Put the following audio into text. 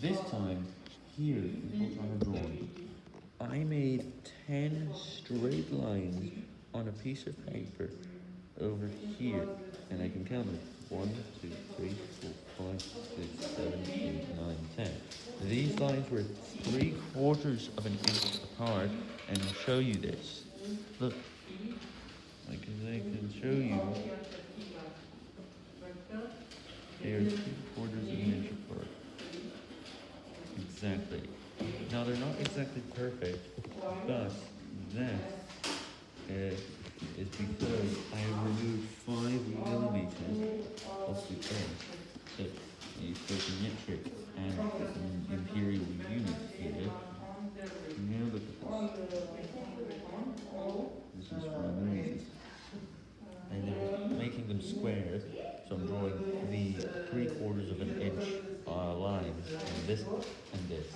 This time, here, I have drawn. I made 10 straight lines on a piece of paper over here, and I can count them. 1, 2, 3, 4, 5, 6, 7, 8, 9, 10. These lines were 3 quarters of an inch apart, and I'll show you this. Look, I can, I can show you. They are 3 quarters of an inch apart. Exactly. Now they're not exactly perfect, but that uh, is because I have removed 5 millimeters of the edge. So the metric and an imperial unit here. Now look at this. This is 5 millimeters. And they're making them squares, so I'm drawing the 3 quarters of an inch uh, this and this.